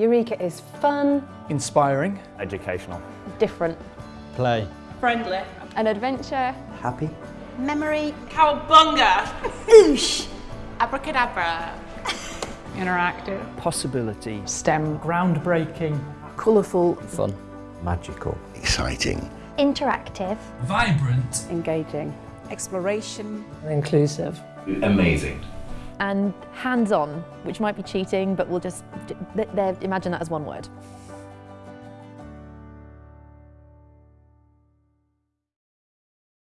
Eureka is fun, Inspiring. Educational. Different. Play. Friendly. An adventure. Happy. Memory. Cowabunga. Oosh. Abracadabra. Interactive. Possibility. STEM. Groundbreaking. colourful, Fun. Magical. Exciting. Interactive. Vibrant. engaging. Exploration. Inclusive. Amazing. And hands-on, which might be cheating, but we'll just, imagine that as one word.